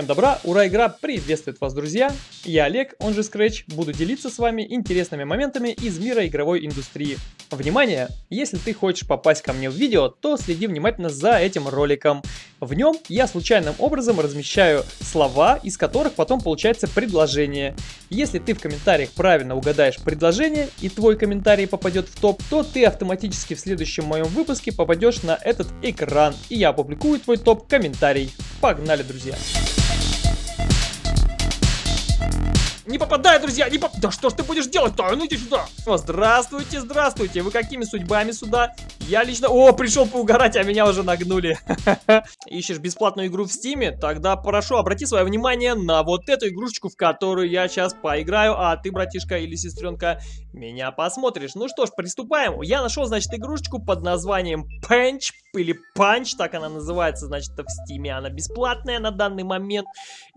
Всем добра, ура, игра приветствует вас, друзья! Я Олег, он же Scratch, буду делиться с вами интересными моментами из мира игровой индустрии. Внимание! Если ты хочешь попасть ко мне в видео, то следи внимательно за этим роликом. В нем я случайным образом размещаю слова, из которых потом получается предложение. Если ты в комментариях правильно угадаешь предложение и твой комментарий попадет в топ, то ты автоматически в следующем моем выпуске попадешь на этот экран, и я опубликую твой топ-комментарий. Погнали, друзья! Не попадай, друзья, не поп... Да что ж ты будешь делать-то? А ну иди сюда. О, здравствуйте, здравствуйте. Вы какими судьбами сюда? Я лично... О, пришел поугарать, а меня уже нагнули. Ищешь бесплатную игру в Steam е? Тогда прошу, обрати свое внимание на вот эту игрушечку, в которую я сейчас поиграю, а ты, братишка или сестренка, меня посмотришь. Ну что ж, приступаем. Я нашел, значит, игрушечку под названием Punch или Punch, так она называется, значит, в Steam е. Она бесплатная на данный момент.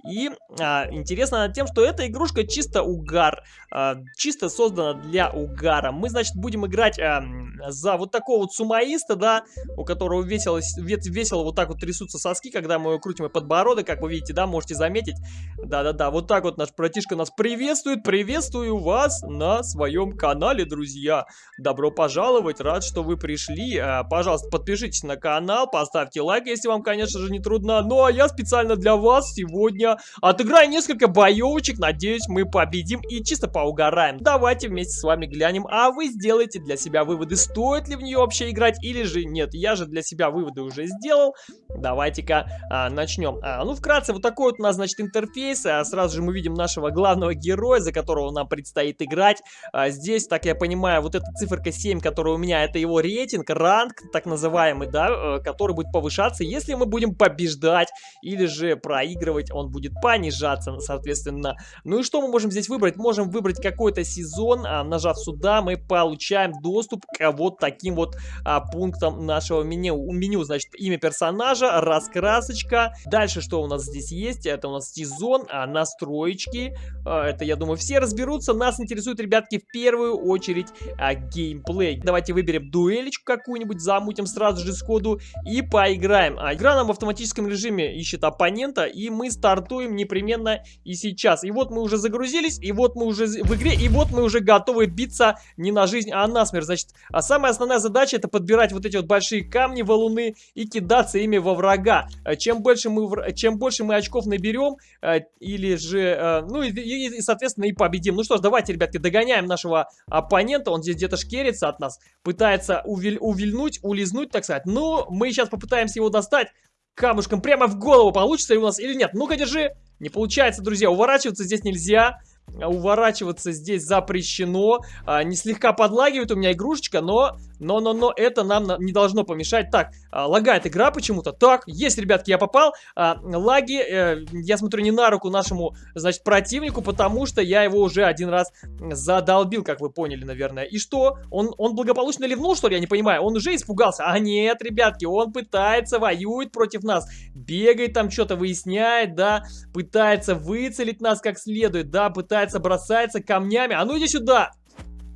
И а, интересно тем, что эта игрушка чисто угар. А, чисто создана для угара. Мы, значит, будем играть а, за вот такого вот сумаиста, да, у которого весело, весело вот так вот трясутся соски, когда мы крутим и подбородок, как вы видите, да, можете заметить. Да-да-да, вот так вот наш братишка нас приветствует. Приветствую вас на своем канале, друзья. Добро пожаловать, рад, что вы пришли. А, пожалуйста, подпишитесь на канал, поставьте лайк, если вам, конечно же, не трудно. Ну, а я специально для вас сегодня отыграю несколько боевочек. Надеюсь, мы победим и чисто поугараем. Давайте вместе с вами глянем, а вы сделайте для себя выводы, стоит ли в нее вообще играть или же нет. Я же для себя выводы уже сделал. Давайте-ка а, начнем. А, ну, вкратце, вот такой вот у нас, значит, интерфейс. А, сразу же мы видим нашего главного героя, за которого нам предстоит играть. А, здесь, так я понимаю, вот эта циферка 7, которая у меня, это его рейтинг, ранг, так называемый, да, э, который будет повышаться, если мы будем побеждать или же проигрывать, он будет понижаться, соответственно. Ну и что мы можем здесь выбрать? Можем выбрать какой-то сезон, а, нажав сюда, мы получаем доступ к вот таким вот а, пунктам нашего меню. Меню, значит, имя персонажа, раскрасочка. Дальше что у нас здесь есть? Это у нас сезон, а, настроечки. А, это, я думаю, все разберутся. Нас интересует, ребятки, в первую очередь а, геймплей. Давайте выберем дуэлечку какую-нибудь, замутим сразу же сходу и поиграем. А, игра нам в автоматическом режиме ищет оппонента, и мы стартуем непременно и сейчас. И вот мы уже загрузились, и вот мы уже в игре, и вот мы уже готовы биться не на жизнь, а на смерть. Значит, а самая основная задача это подбирать вот эти вот большие камни, валуны и кидаться ими во врага. А чем больше мы, чем больше мы очков наберем, а, или же, а, ну и, и, и, соответственно, и победим. Ну что ж, давайте, ребятки, догоняем нашего оппонента. Он здесь где-то шкерится от нас, пытается увиль, увильнуть, улизнуть, так сказать. Но мы сейчас попытаемся его достать камушком прямо в голову. Получится ли у нас или нет? Ну-ка, держи. Не получается, друзья. Уворачиваться здесь нельзя. А, уворачиваться здесь запрещено. А, не слегка подлагивает у меня игрушечка, но, но, но, но это нам не должно помешать. Так, а, лагает игра почему-то. Так, есть, ребятки, я попал. А, лаги, э, я смотрю, не на руку нашему, значит, противнику, потому что я его уже один раз задолбил, как вы поняли, наверное. И что? Он, он благополучно ливнул, что ли? Я не понимаю. Он уже испугался. А нет, ребятки, он пытается, воюет против нас. Бегает там, что-то выясняет, да. Пытается выцелить нас как следует, да. Пытается бросается камнями. А ну иди сюда!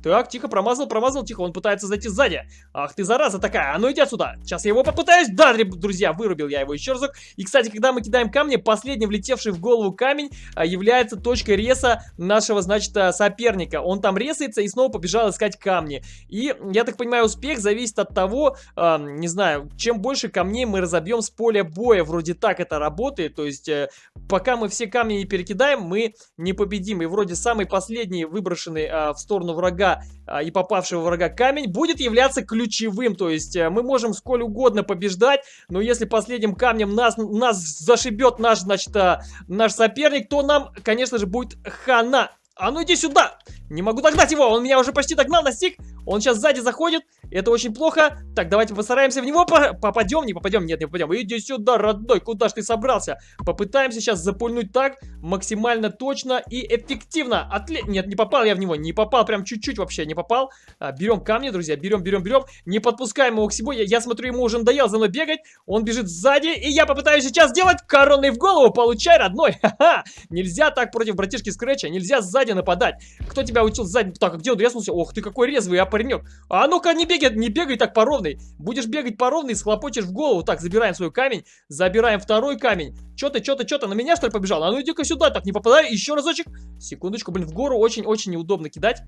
Так, тихо, промазал, промазал, тихо, он пытается зайти сзади. Ах ты, зараза такая, а ну иди отсюда. Сейчас я его попытаюсь. Да, друзья, вырубил я его еще разок. И, кстати, когда мы кидаем камни, последний влетевший в голову камень а, является точкой реса нашего, значит, а, соперника. Он там ресается и снова побежал искать камни. И, я так понимаю, успех зависит от того, а, не знаю, чем больше камней мы разобьем с поля боя. Вроде так это работает. То есть, э, пока мы все камни не перекидаем, мы не победим. И вроде самый последний выброшенный а, в сторону врага врага а, и попавшего врага камень будет являться ключевым. То есть э, мы можем сколь угодно побеждать, но если последним камнем нас, нас зашибет наш, значит, а, наш соперник, то нам, конечно же, будет хана. А ну иди сюда! Не могу догнать его, он меня уже почти догнал, настиг. Он сейчас сзади заходит, это очень плохо. Так, давайте постараемся в него по попадем. Не попадем, нет, не попадем. Иди сюда, родной, куда ж ты собрался? Попытаемся сейчас запульнуть так, максимально точно и эффективно. Отле... Нет, не попал я в него, не попал, прям чуть-чуть вообще не попал. А, берем камни, друзья, берем, берем, берем. Не подпускаем его к себе. Я, я смотрю, ему уже надоело за мной бегать. Он бежит сзади, и я попытаюсь сейчас сделать коронный в голову. Получай, родной. Ха-ха. Нельзя так против братишки Скретча, нельзя сзади сзади нападать. Кто тебя учил сзади? Так, а где он резнулся? Ох ты, какой резвый, а паренек. А ну-ка, не бегай, не бегай так по ровной. Будешь бегать по ровной, схлопочешь в голову. Так, забираем свой камень, забираем второй камень. Чё ты, чё ты, чё ты, на меня что ли побежал? А ну иди-ка сюда, так, не попадай, еще разочек. Секундочку, блин, в гору очень-очень неудобно кидать.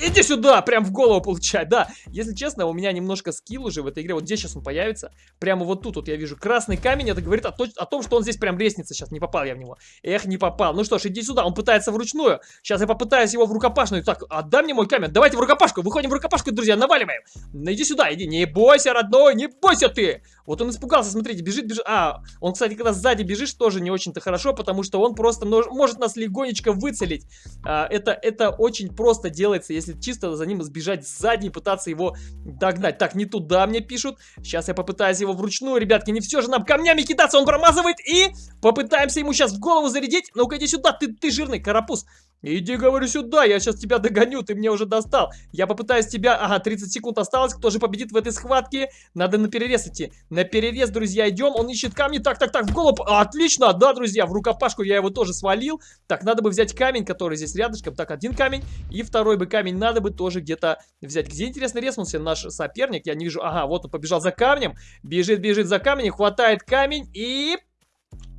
Иди сюда, прям в голову получать, да. Если честно, у меня немножко скилл уже в этой игре. Вот здесь сейчас он появится. Прямо вот тут вот я вижу красный камень. Это говорит о, то, о том, что он здесь прям лестница сейчас. Не попал я в него. Эх, не попал. Ну что ж, иди сюда. Он пытается вручную. Сейчас я попытаюсь его в рукопашную. Так, отдай мне мой камень. Давайте в рукопашку. Выходим в рукопашку, друзья. Наваливаем. Ну, иди сюда, иди. Не бойся, родной, не бойся ты. Вот он испугался, смотрите, бежит, бежит. А, он, кстати, когда сзади бежишь, тоже не очень-то хорошо, потому что он просто может нас легонечко выцелить. А, это, это очень просто делается, если чисто за ним сбежать сзади и пытаться его догнать. Так, не туда мне пишут. Сейчас я попытаюсь его вручную, ребятки. Не все же нам камнями кидаться, он промазывает. И попытаемся ему сейчас в голову зарядить. Ну-ка, иди сюда, ты, ты жирный карапуз. Иди, говорю, сюда, я сейчас тебя догоню, ты мне уже достал. Я попытаюсь тебя... Ага, 30 секунд осталось, кто же победит в этой схватке? Надо на перерез идти. На перерез, друзья, идем, он ищет камни. Так, так, так, в голову... Отлично, да, друзья, в рукопашку я его тоже свалил. Так, надо бы взять камень, который здесь рядышком. Так, один камень и второй бы камень надо бы тоже где-то взять. Где, интересно, резнулся наш соперник? Я не вижу... Ага, вот он побежал за камнем. Бежит, бежит за камнем, хватает камень и...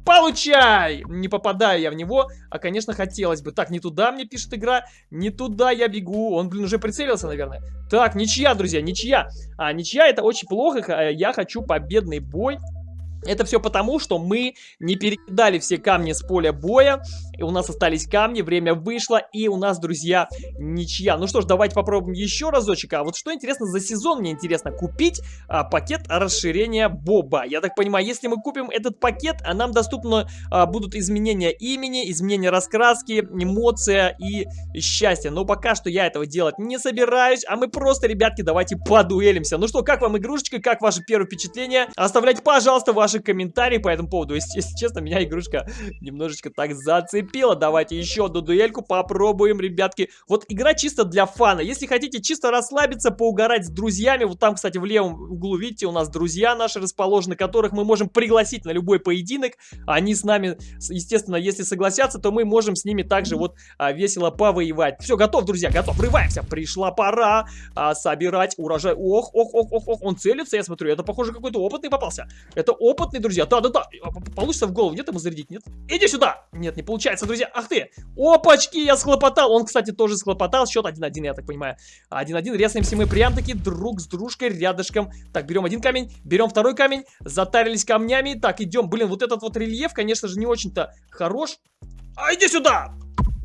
Получай! Не попадаю я в него, а, конечно, хотелось бы. Так, не туда мне пишет игра, не туда я бегу. Он, блин, уже прицелился, наверное. Так, ничья, друзья, ничья. А, ничья это очень плохо, я хочу победный бой. Это все потому, что мы не перекидали все камни с поля боя. И у нас остались камни, время вышло, и у нас, друзья, ничья. Ну что ж, давайте попробуем еще разочек. А вот что интересно, за сезон мне интересно купить а, пакет расширения Боба. Я так понимаю, если мы купим этот пакет, а нам доступно а, будут изменения имени, изменения раскраски, эмоция и счастье. Но пока что я этого делать не собираюсь, а мы просто, ребятки, давайте подуэлимся. Ну что, как вам игрушечка, как ваше первое впечатление? Оставляйте, пожалуйста, ваши ваши комментарии по этому поводу. Если, если честно, меня игрушка немножечко так зацепила. Давайте еще одну дуэльку попробуем, ребятки. Вот игра чисто для фана. Если хотите чисто расслабиться, поугарать с друзьями, вот там, кстати, в левом углу, видите, у нас друзья наши расположены, которых мы можем пригласить на любой поединок. Они с нами, естественно, если согласятся, то мы можем с ними также вот а, весело повоевать. Все, готов, друзья, готов. Врываемся. Пришла пора а, собирать урожай. Ох, ох, ох, ох, ох, он целится, я смотрю. Это, похоже, какой-то опытный попался. Это опыт опытные друзья. Да-да-да. А, получится в голову. Нет ему зарядить? Нет? Иди сюда. Нет, не получается, друзья. Ах ты. Опачки, я схлопотал. Он, кстати, тоже схлопотал. Счет 1-1, я так понимаю. 1-1. Резаемся мы прям-таки друг с дружкой рядышком. Так, берем один камень, берем второй камень. Затарились камнями. Так, идем. Блин, вот этот вот рельеф, конечно же, не очень-то хорош. А, иди сюда!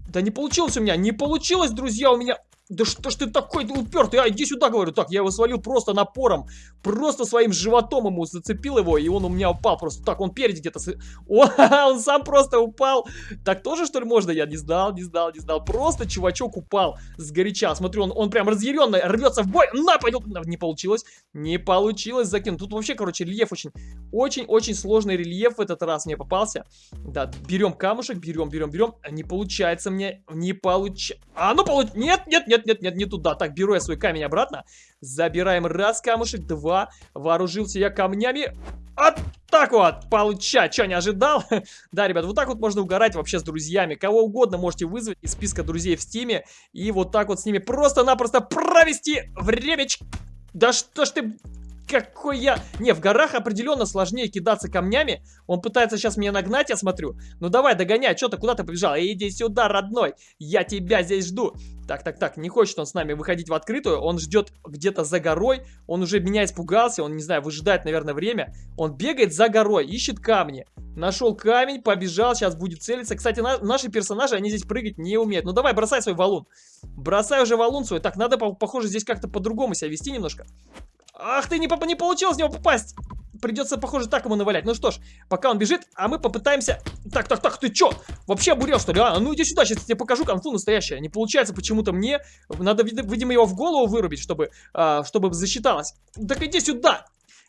Да не получилось у меня, не получилось, друзья, у меня да что ж ты такой упертый? А, иди сюда, говорю. Так, я его свалил просто напором. Просто своим животом ему зацепил его, и он у меня упал просто. Так, он перед где-то... О, он сам просто упал. Так тоже, что ли, можно? Я не знал, не знал, не знал. Просто чувачок упал с горяча. Смотрю, он, он прям разъяренный, рвется в бой. На, пойдет. Не получилось. Не получилось закинуть. Тут вообще, короче, рельеф очень... Очень-очень сложный рельеф в этот раз мне попался. Да, берем камушек, берем, берем, берем. Не получается мне. Не получается. А, ну получ... Нет, нет, нет нет, нет, нет, не туда. Так, беру я свой камень обратно. Забираем раз камушек, два. Вооружился я камнями. Вот так вот, получать. Че, не ожидал? да, ребят, вот так вот можно угорать вообще с друзьями. Кого угодно можете вызвать из списка друзей в стиме. И вот так вот с ними просто-напросто провести времечко. Да что ж ты какой я... Не, в горах определенно сложнее кидаться камнями. Он пытается сейчас меня нагнать, я смотрю. Ну давай, догоняй, что ты куда ты побежал? Иди сюда, родной, я тебя здесь жду. Так, так, так, не хочет он с нами выходить в открытую. Он ждет где-то за горой. Он уже меня испугался, он, не знаю, выжидает, наверное, время. Он бегает за горой, ищет камни. Нашел камень, побежал, сейчас будет целиться. Кстати, на, наши персонажи, они здесь прыгать не умеют. Ну давай, бросай свой валун. Бросай уже валун свой. Так, надо, похоже, здесь как-то по-другому себя вести немножко. Ах ты, не, не получилось в него попасть. Придется, похоже, так ему навалять. Ну что ж, пока он бежит, а мы попытаемся... Так, так, так, ты чё? Вообще обурел, что ли, а? Ну иди сюда, сейчас я тебе покажу конфу настоящее. Не получается почему-то мне. Надо, видимо, его в голову вырубить, чтобы, а, чтобы засчиталось. Так иди сюда!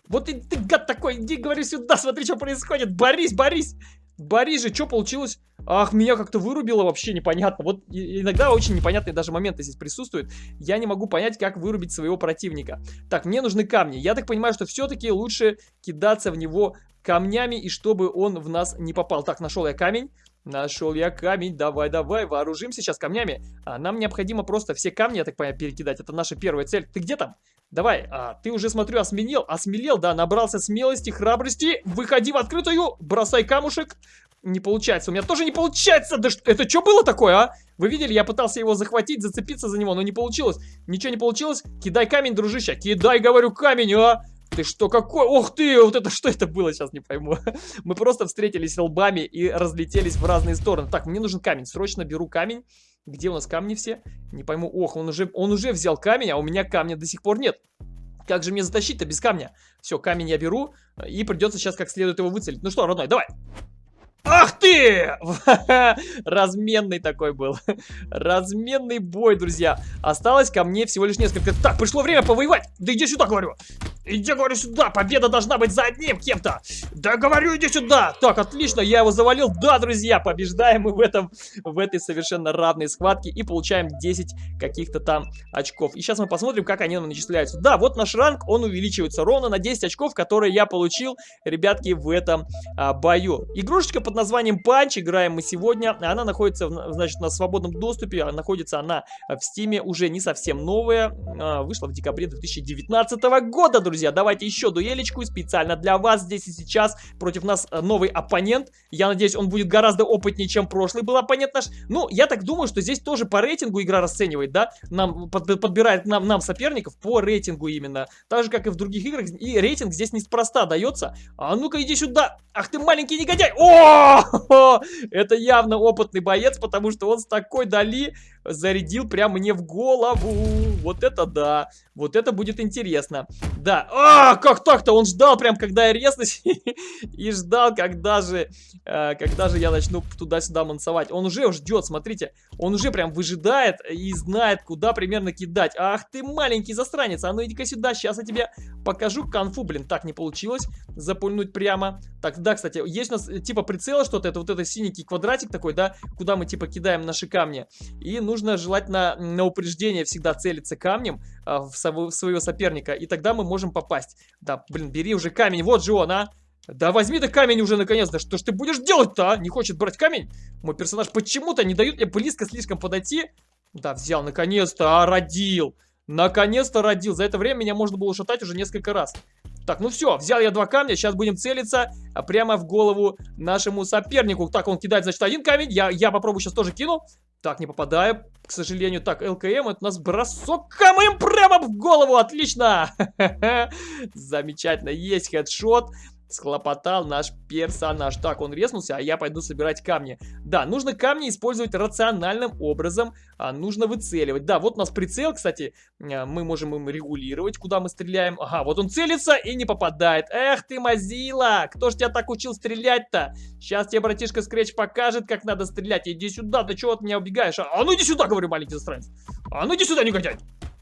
Вот и ты, гад такой, иди, говори сюда, смотри, что происходит. Борись, борись! Борис же, что получилось? Ах, меня как-то вырубило вообще непонятно. Вот иногда очень непонятные даже моменты здесь присутствуют. Я не могу понять, как вырубить своего противника. Так, мне нужны камни. Я так понимаю, что все-таки лучше кидаться в него камнями, и чтобы он в нас не попал. Так, нашел я камень. Нашел я камень. Давай, давай, вооружимся сейчас камнями. А, нам необходимо просто все камни, я так понимаю, перекидать. Это наша первая цель. Ты где там? Давай, а, ты уже, смотрю, осмелел, осмелел, да, набрался смелости, храбрости. Выходи в открытую, бросай камушек. Не получается, у меня тоже не получается. Да что, это что было такое, а? Вы видели, я пытался его захватить, зацепиться за него, но не получилось. Ничего не получилось. Кидай камень, дружище. Кидай, говорю, камень, а? Ты что, какой? Ох ты, вот это что это было, сейчас не пойму. Мы просто встретились лбами и разлетелись в разные стороны. Так, мне нужен камень, срочно беру камень. Где у нас камни все? Не пойму. Ох, он уже, он уже взял камень, а у меня камня до сих пор нет. Как же мне затащить-то без камня? Все, камень я беру, и придется сейчас как следует его выцелить. Ну что, родной, давай. Ах ты! Разменный такой был. Разменный бой, друзья. Осталось ко мне всего лишь несколько. Так, пришло время повоевать. Да иди сюда, говорю. Иди, говорю, сюда. Победа должна быть за одним кем-то. Да, говорю, иди сюда. Так, отлично, я его завалил. Да, друзья, побеждаем мы в этом, в этой совершенно равной схватке и получаем 10 каких-то там очков. И сейчас мы посмотрим, как они нам начисляются. Да, вот наш ранг, он увеличивается ровно на 10 очков, которые я получил, ребятки, в этом а, бою. Игрушечка под названием Панч, играем мы сегодня. Она находится, значит, на свободном доступе. А находится она в Стиме, уже не совсем новая. А, вышла в декабре 2019 года, друзья друзья, давайте еще дуэлечку специально для вас здесь и сейчас. Против нас э, новый оппонент. Я надеюсь, он будет гораздо опытнее, чем прошлый был оппонент наш. Ну, я так думаю, что здесь тоже по рейтингу игра расценивает, да? Нам под, подбирает нам, нам соперников по рейтингу именно. Так же, как и в других играх. И рейтинг здесь неспроста дается. А ну-ка, иди сюда. Ах ты маленький негодяй. О! Это явно опытный боец, потому что он с такой дали зарядил прямо мне в голову. Вот это да. Вот это будет интересно. Да. А, как так-то? Он ждал прям, когда я резнусь. И ждал, когда же, э, когда же я начну туда-сюда мансовать. Он уже ждет, смотрите. Он уже прям выжидает и знает, куда примерно кидать. Ах ты маленький засранец. А ну иди-ка сюда. Сейчас я тебе покажу конфу. Блин, так не получилось. Запульнуть прямо. Так, да, кстати, есть у нас э, типа прицела что-то. Это вот это синенький квадратик такой, да? Куда мы типа кидаем наши камни. И нужно нужно желательно на упреждение всегда целиться камнем а, в, своего соперника, и тогда мы можем попасть. Да, блин, бери уже камень, вот же он, а! Да возьми ты камень уже наконец-то, что ж ты будешь делать-то, а? Не хочет брать камень? Мой персонаж почему-то не дает мне близко слишком подойти. Да, взял, наконец-то, а, родил. Наконец-то родил. За это время меня можно было ушатать уже несколько раз. Так, ну все, взял я два камня, сейчас будем целиться а, прямо в голову нашему сопернику. Так, он кидает, значит, один камень, я, я попробую сейчас тоже кину. Так, не попадаю, к сожалению. Так, ЛКМ, это у нас бросок камнем прямо в голову, отлично! Замечательно, есть хедшот. Схлопотал наш персонаж. Так, он резнулся, а я пойду собирать камни. Да, нужно камни использовать рациональным образом. А, нужно выцеливать. Да, вот у нас прицел, кстати. А, мы можем им регулировать, куда мы стреляем. Ага, вот он целится и не попадает. Эх ты, мазила! Кто ж тебя так учил стрелять-то? Сейчас тебе братишка Скретч покажет, как надо стрелять. Иди сюда, ты чего от меня убегаешь? А, а ну иди сюда, говорю, маленький засранец. А ну иди сюда, негодяй.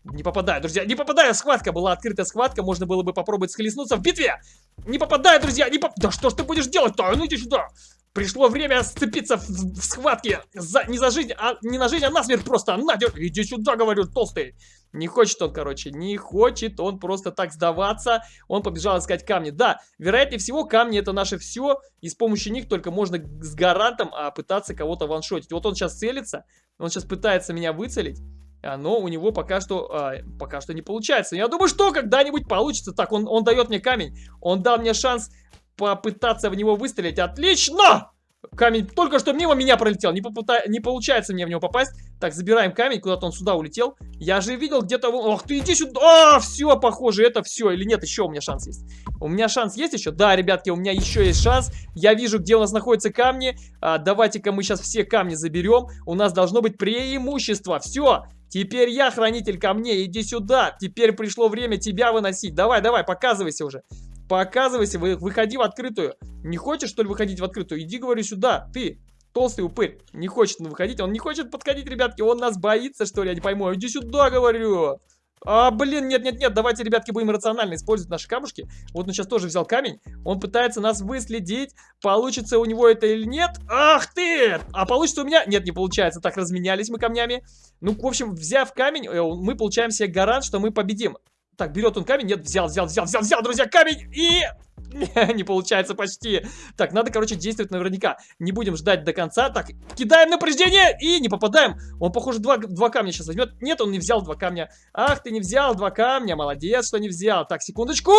Не попадаю, друзья, не попадаю, схватка была, открытая схватка, можно было бы попробовать схлестнуться в битве. Не попадаю, друзья, не поп... Да что ж ты будешь делать-то? А ну иди сюда. Пришло время сцепиться в, в схватке. За, не за жизнь, а не на жизнь, а на смерть просто. На, иди сюда, говорю, толстый. Не хочет он, короче, не хочет он просто так сдаваться. Он побежал искать камни. Да, вероятнее всего, камни это наше все. И с помощью них только можно с гарантом а, пытаться кого-то ваншотить. Вот он сейчас целится, он сейчас пытается меня выцелить. А, но у него пока что, а, пока что не получается. Я думаю, что когда-нибудь получится. Так, он, он дает мне камень. Он дал мне шанс попытаться в него выстрелить. Отлично! Камень только что мимо меня пролетел. Не, попыта... не получается мне в него попасть. Так, забираем камень. Куда-то он сюда улетел. Я же видел где-то... Ох ты, иди сюда! А, все, похоже, это все. Или нет, еще у меня шанс есть. У меня шанс есть еще? Да, ребятки, у меня еще есть шанс. Я вижу, где у нас находятся камни. А, Давайте-ка мы сейчас все камни заберем. У нас должно быть преимущество. Все. Теперь я хранитель камней, иди сюда. Теперь пришло время тебя выносить. Давай, давай, показывайся уже. Показывайся, вы, выходи в открытую. Не хочешь, что ли, выходить в открытую? Иди, говорю, сюда. Ты, толстый упырь, не хочет выходить. Он не хочет подходить, ребятки. Он нас боится, что ли, я не пойму. Иди сюда, говорю. А, блин, нет-нет-нет, давайте, ребятки, будем рационально использовать наши камушки. Вот он сейчас тоже взял камень. Он пытается нас выследить. Получится у него это или нет? Ах ты! А получится у меня? Нет, не получается. Так, разменялись мы камнями. Ну, в общем, взяв камень, э, мы получаем себе гарант, что мы победим. Так, берет он камень. Нет, взял, взял, взял, взял, взял, друзья, камень. И Не получается почти. Так, надо, короче, действовать наверняка. Не будем ждать до конца. Так, кидаем напряжение и не попадаем. Он, похоже, два, два камня сейчас возьмет. Нет, он не взял два камня. Ах, ты не взял два камня. Молодец, что не взял. Так, секундочку.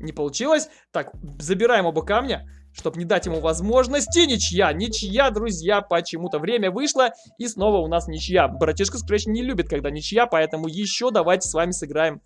Не получилось. Так, забираем оба камня чтобы не дать ему возможности. Ничья, ничья, друзья, почему-то время вышло, и снова у нас ничья. Братишка Scratch не любит, когда ничья, поэтому еще давайте с вами сыграем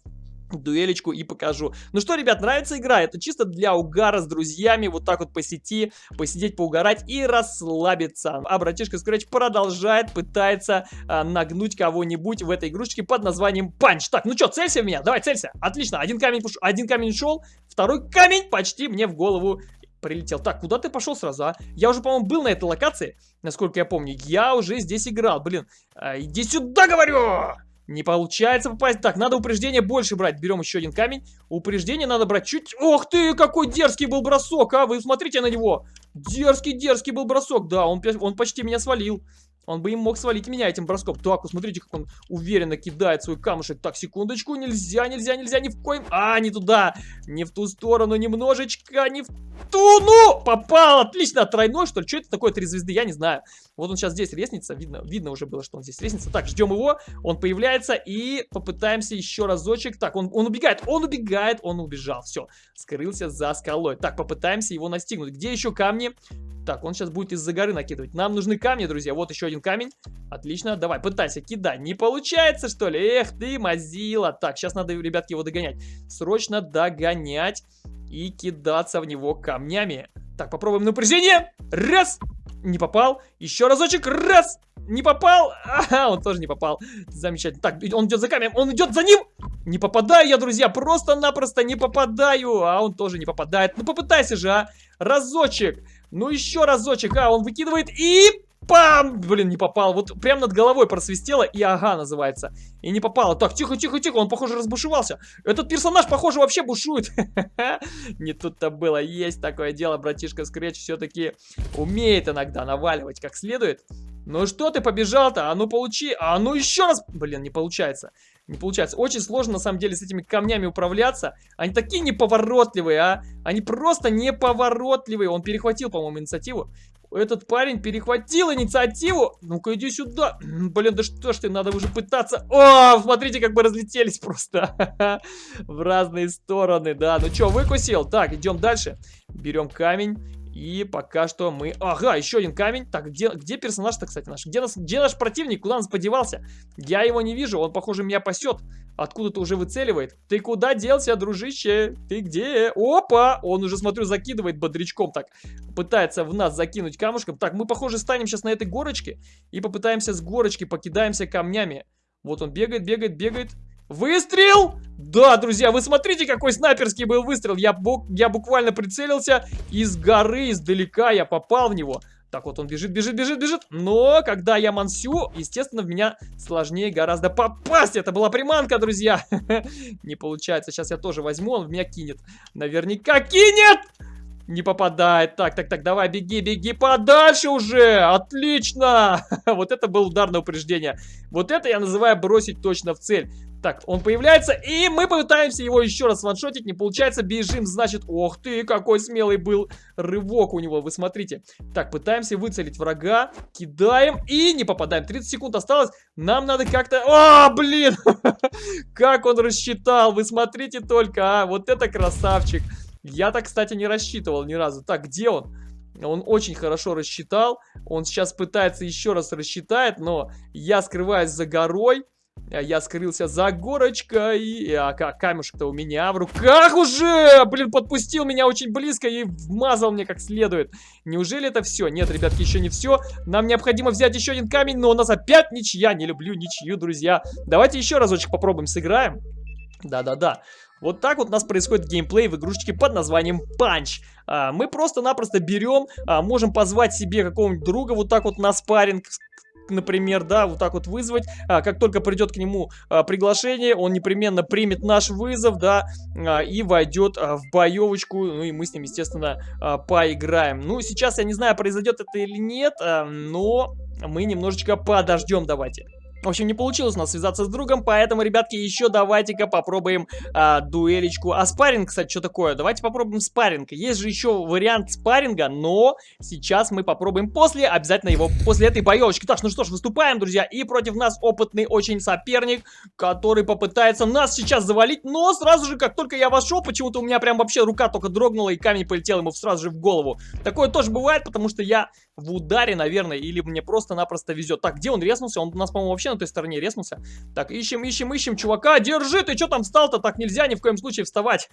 дуэлечку и покажу. Ну что, ребят, нравится игра? Это чисто для угара с друзьями, вот так вот по сети, посидеть, поугарать и расслабиться. А братишка Scratch продолжает, пытается а, нагнуть кого-нибудь в этой игрушечке под названием Панч. Так, ну что, целься в меня? Давай, целься. Отлично, один камень, один камень шел, второй камень почти мне в голову прилетел. Так, куда ты пошел сразу, а? Я уже, по-моему, был на этой локации, насколько я помню. Я уже здесь играл, блин. А, иди сюда, говорю! Не получается попасть. Так, надо упреждение больше брать. Берем еще один камень. Упреждение надо брать чуть... Ох ты, какой дерзкий был бросок, а! Вы смотрите на него. Дерзкий-дерзкий был бросок. Да, он, он почти меня свалил. Он бы им мог свалить меня этим броском. Так, вот смотрите, как он уверенно кидает свой камушек. Так, секундочку, нельзя, нельзя, нельзя, ни в коем... А, не туда, не в ту сторону, немножечко, не в ту, ну! Попал, отлично, тройной, что ли? Что это такое, три звезды, я не знаю. Вот он сейчас здесь резнится, видно, видно уже было, что он здесь резнится. Так, ждем его, он появляется и попытаемся еще разочек. Так, он, он убегает, он убегает, он убежал, все, скрылся за скалой. Так, попытаемся его настигнуть. Где еще камни? Так, он сейчас будет из-за горы накидывать. Нам нужны камни, друзья. Вот еще один камень. Отлично. Давай, пытайся, кидай. Не получается, что ли? Эх ты, мазила. Так, сейчас надо, ребятки, его догонять. Срочно догонять и кидаться в него камнями. Так, попробуем напряжение. Раз. Не попал. Еще разочек. Раз. Не попал. Ага, он тоже не попал. Замечательно. Так, он идет за камнем. Он идет за ним. Не попадаю я, друзья. Просто-напросто не попадаю. А он тоже не попадает. Ну, попытайся же, а. Разочек. Ну, еще разочек. А, он выкидывает и... Пам! Блин, не попал. Вот прям над головой просвистело и ага называется. И не попало. Так, тихо, тихо, тихо. Он, похоже, разбушевался. Этот персонаж, похоже, вообще бушует. Не тут-то было. Есть такое дело. Братишка Скретч все-таки умеет иногда наваливать как следует. Ну что ты побежал-то? А ну получи. А ну еще раз. Блин, не получается. Не получается. Очень сложно, на самом деле, с этими камнями управляться. Они такие неповоротливые, а. Они просто неповоротливые. Он перехватил, по-моему, инициативу. Этот парень перехватил инициативу. Ну-ка, иди сюда. Блин, да что ж ты, надо уже пытаться. О, смотрите, как мы разлетелись просто. В разные стороны, да. Ну что, выкусил? Так, идем дальше. Берем камень. И пока что мы... Ага, еще один камень. Так, где, где персонаж-то, кстати, наш? Где, нас, где наш противник? Куда он подевался? Я его не вижу. Он, похоже, меня пасет. Откуда-то уже выцеливает. Ты куда делся, дружище? Ты где? Опа! Он уже, смотрю, закидывает бодрячком так. Пытается в нас закинуть камушком. Так, мы, похоже, станем сейчас на этой горочке. И попытаемся с горочки, покидаемся камнями. Вот он бегает, бегает, бегает. Выстрел! Да, друзья, вы смотрите, какой снайперский был выстрел. Я, бу я буквально прицелился из горы, издалека я попал в него. Так вот он бежит, бежит, бежит, бежит. Но когда я мансю, естественно, в меня сложнее гораздо попасть. Это была приманка, друзья. Не получается. Сейчас я тоже возьму, он в меня кинет. Наверняка кинет! Не попадает. Так, так, так, давай, беги, беги подальше уже. Отлично. Вот это было ударное упреждение. Вот это я называю бросить точно в цель. Так, он появляется, и мы пытаемся его еще раз ваншотить. Не получается, бежим, значит... Ох ты, какой смелый был рывок у него, вы смотрите. Так, пытаемся выцелить врага, кидаем и не попадаем. 30 секунд осталось, нам надо как-то... О, блин! Как он рассчитал, вы смотрите только, а, вот это красавчик. Я так, кстати, не рассчитывал ни разу. Так, где он? Он очень хорошо рассчитал. Он сейчас пытается еще раз рассчитать, но я скрываюсь за горой. А я скрылся за горочкой. А камешек-то у меня в руках уже! Блин, подпустил меня очень близко и вмазал мне как следует. Неужели это все? Нет, ребятки, еще не все. Нам необходимо взять еще один камень, но у нас опять ничья. Не люблю ничью, друзья. Давайте еще разочек попробуем сыграем. Да-да-да. Вот так вот у нас происходит геймплей в игрушечке под названием Punch. А, мы просто-напросто берем, а, можем позвать себе какого-нибудь друга вот так вот на спарринг, например, да, вот так вот вызвать. А, как только придет к нему а, приглашение, он непременно примет наш вызов, да, а, и войдет а, в боевочку. Ну и мы с ним, естественно, а, поиграем. Ну, сейчас я не знаю, произойдет это или нет, а, но мы немножечко подождем, давайте. В общем, не получилось у нас связаться с другом, поэтому, ребятки, еще давайте-ка попробуем а, дуэлечку. А спарринг, кстати, что такое? Давайте попробуем спарринг. Есть же еще вариант спарринга, но сейчас мы попробуем после, обязательно его, после этой боевочки. Так, ну что ж, выступаем, друзья, и против нас опытный очень соперник, который попытается нас сейчас завалить, но сразу же, как только я вошел, почему-то у меня прям вообще рука только дрогнула, и камень полетел ему сразу же в голову. Такое тоже бывает, потому что я в ударе, наверное, или мне просто-напросто везет. Так, где он резнулся? Он у нас, по-моему, вообще на той стороне резнулся. Так, ищем, ищем, ищем, чувака. Держи, ты что там встал-то? Так нельзя ни в коем случае вставать.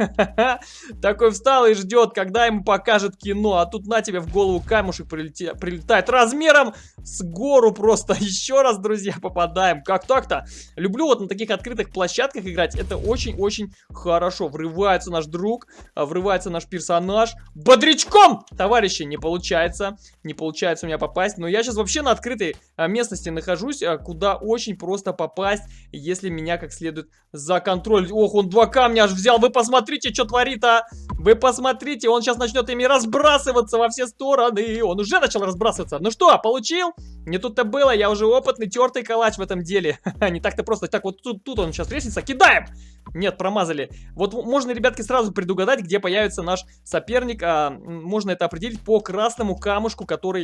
Такой встал и ждет, когда ему покажет кино. А тут на тебе в голову камушек прилетает размером с гору просто. Еще раз, друзья, попадаем. Как так-то? Люблю вот на таких открытых площадках играть. Это очень-очень хорошо. Врывается наш друг, а, врывается наш персонаж. Бодрячком! Товарищи, не получается. Не получается у меня попасть. Но я сейчас вообще на открытой а, местности нахожусь, а, куда очень просто попасть, если меня как следует за контроль. Ох, он два камня аж взял. Вы посмотрите, что творит, а! Вы посмотрите, он сейчас начнет ими разбрасываться во все стороны. Он уже начал разбрасываться. Ну что, получил? Не тут-то было, я уже опытный, тертый калач в этом деле. Не так-то просто. Так, вот тут, тут он сейчас лестница. Кидаем! Нет, промазали. Вот можно, ребятки, сразу предугадать, где появится наш соперник. А, можно это определить по красному камушку, который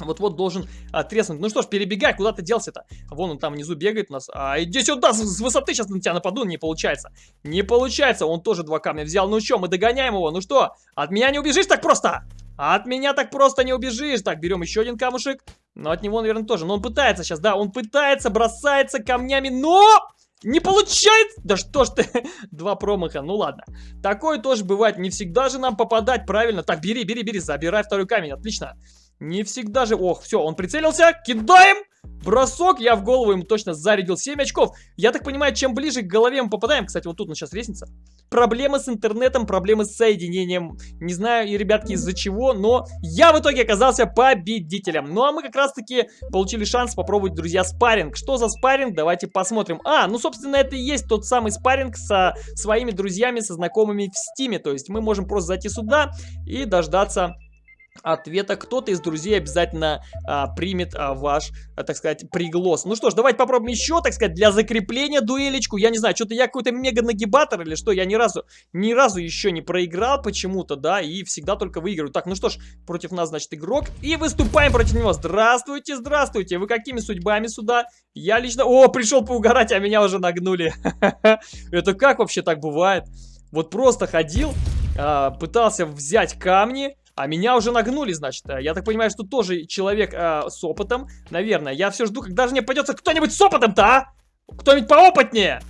вот-вот должен треснуть. Ну что ж, перебегай, куда ты делся-то? Вон он там внизу бегает у нас. А, иди сюда, с, с высоты сейчас на тебя нападу. Не получается. Не получается. Он тоже два камня взял. Ну что, мы догоняем его. Ну что, от меня не убежишь так просто? От меня так просто не убежишь. Так, берем еще один камушек. Но от него, наверное, тоже. Но он пытается сейчас, да, он пытается, бросается камнями, но... Не получается! Да что ж ты, два промаха, ну ладно. Такое тоже бывает, не всегда же нам попадать, правильно? Так, бери, бери, бери, забирай второй камень, отлично. Не всегда же... Ох, все, он прицелился. Кидаем! Бросок, я в голову ему точно зарядил 7 очков. Я так понимаю, чем ближе к голове мы попадаем, кстати, вот тут у нас сейчас лестница. Проблемы с интернетом, проблемы с соединением. Не знаю, и ребятки, из-за чего, но я в итоге оказался победителем. Ну, а мы как раз-таки получили шанс попробовать, друзья, спарринг. Что за спарринг? Давайте посмотрим. А, ну, собственно, это и есть тот самый спарринг со своими друзьями, со знакомыми в стиме. То есть мы можем просто зайти сюда и дождаться ответа кто-то из друзей обязательно а, примет а, ваш, а, так сказать, приглас. Ну что ж, давайте попробуем еще, так сказать, для закрепления дуэлечку. Я не знаю, что-то я какой-то мега-нагибатор или что, я ни разу, ни разу еще не проиграл почему-то, да, и всегда только выигрываю. Так, ну что ж, против нас, значит, игрок, и выступаем против него. Здравствуйте, здравствуйте, вы какими судьбами сюда? Я лично... О, пришел поугарать, а меня уже нагнули. Это как вообще так бывает? Вот просто ходил, а, пытался взять камни а меня уже нагнули, значит. Э, я так понимаю, что тоже человек э, с опытом. Наверное. Я все жду, когда же мне пойдется кто-нибудь с опытом-то, а? Кто-нибудь поопытнее?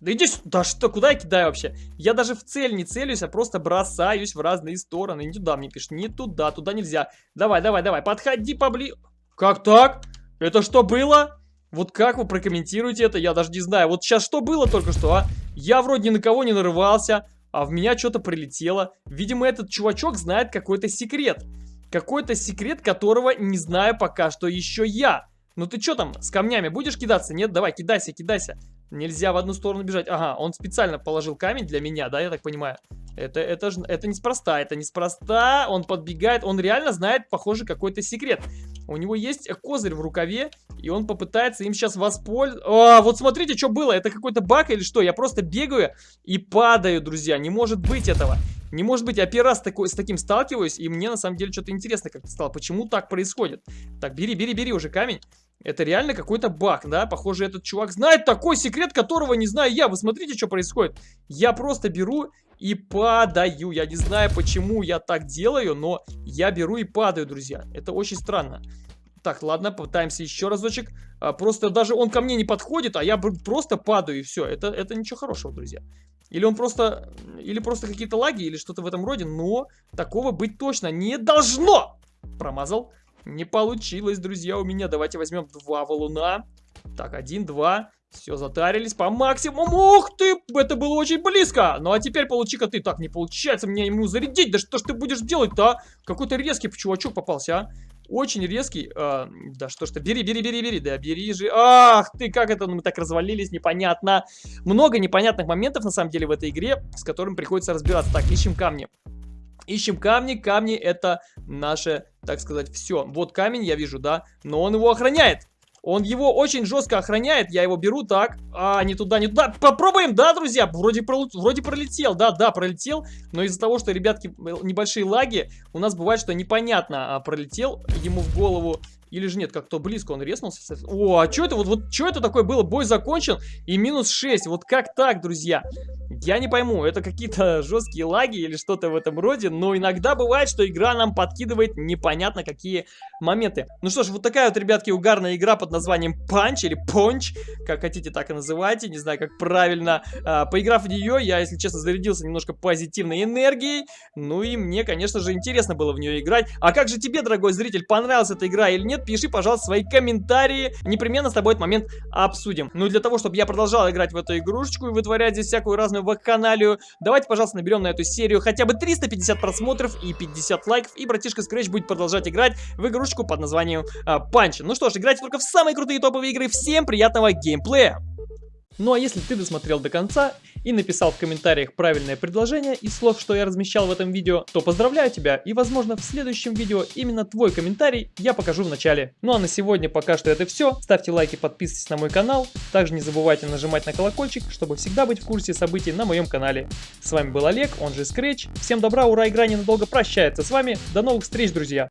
Да иди сюда. Да что, куда я кидаю вообще? Я даже в цель не целюсь, а просто бросаюсь в разные стороны. Не туда мне пишет. Не туда, туда нельзя. Давай, давай, давай. Подходи поближе. Как так? Это что было? Вот как вы прокомментируете это? Я даже не знаю. Вот сейчас что было только что, а? Я вроде ни на кого не нарывался а в меня что-то прилетело. Видимо, этот чувачок знает какой-то секрет. Какой-то секрет, которого не знаю пока что еще я. Ну ты что там, с камнями будешь кидаться? Нет, давай, кидайся, кидайся. Нельзя в одну сторону бежать. Ага, он специально положил камень для меня, да, я так понимаю. Это, это, это неспроста, это неспроста. Он подбегает, он реально знает, похоже, какой-то секрет. У него есть козырь в рукаве, и он попытается им сейчас воспользоваться. Вот смотрите, что было. Это какой-то баг или что? Я просто бегаю и падаю, друзья. Не может быть этого. Не может быть, я первый раз такой, с таким сталкиваюсь, и мне на самом деле что-то интересно как-то стало. Почему так происходит? Так, бери, бери, бери уже камень. Это реально какой-то баг, да? Похоже, этот чувак знает такой секрет, которого не знаю я. Вы смотрите, что происходит. Я просто беру и падаю. Я не знаю, почему я так делаю, но я беру и падаю, друзья. Это очень странно. Так, ладно, попытаемся еще разочек. А, просто даже он ко мне не подходит, а я просто падаю и все. Это, это ничего хорошего, друзья. Или он просто... Или просто какие-то лаги, или что-то в этом роде. Но такого быть точно не должно! Промазал. Не получилось, друзья, у меня. Давайте возьмем два валуна. Так, один, два. Все, затарились по максимуму. Ух ты, это было очень близко. Ну а теперь получи-ка ты. Так, не получается мне ему зарядить. Да что ж ты будешь делать-то, а? Какой-то резкий чувачок попался, а? Очень резкий. А, да что ж ты, бери, бери, бери, бери. Да бери же. Ах ты, как это мы так развалились, непонятно. Много непонятных моментов, на самом деле, в этой игре, с которыми приходится разбираться. Так, ищем камни. Ищем камни, камни это наше, так сказать, все. Вот камень я вижу, да, но он его охраняет. Он его очень жестко охраняет. Я его беру так. А, не туда, не туда. Попробуем, да, друзья? Вроде, про, вроде пролетел. Да, да, пролетел. Но из-за того, что, ребятки, небольшие лаги, у нас бывает, что непонятно а, пролетел ему в голову или же нет, как-то близко он резнулся. О, а что это? Вот, вот что это такое было? Бой закончен и минус 6. Вот как так, друзья? Я не пойму, это какие-то жесткие лаги или что-то в этом роде, но иногда бывает, что игра нам подкидывает непонятно какие моменты. Ну что ж, вот такая вот, ребятки, угарная игра под названием Punch или Punch, как хотите так и называйте, не знаю, как правильно. А, поиграв в нее, я, если честно, зарядился немножко позитивной энергией, ну и мне, конечно же, интересно было в нее играть. А как же тебе, дорогой зритель, понравилась эта игра или нет? Пиши, пожалуйста, свои комментарии, непременно с тобой этот момент обсудим. Ну и для того, чтобы я продолжал играть в эту игрушечку и вытворять здесь всякую разную вакханалию, давайте, пожалуйста, наберем на эту серию хотя бы 350 просмотров и 50 лайков, и братишка Scratch будет продолжать играть в игрушечку под названием Панч. Ну что ж, играйте только в самые крутые топовые игры. Всем приятного геймплея! Ну а если ты досмотрел до конца и написал в комментариях правильное предложение из слов, что я размещал в этом видео, то поздравляю тебя и возможно в следующем видео именно твой комментарий я покажу в начале. Ну а на сегодня пока что это все. Ставьте лайки, подписывайтесь на мой канал. Также не забывайте нажимать на колокольчик, чтобы всегда быть в курсе событий на моем канале. С вами был Олег, он же Scratch. Всем добра, ура, игра ненадолго прощается с вами. До новых встреч, друзья!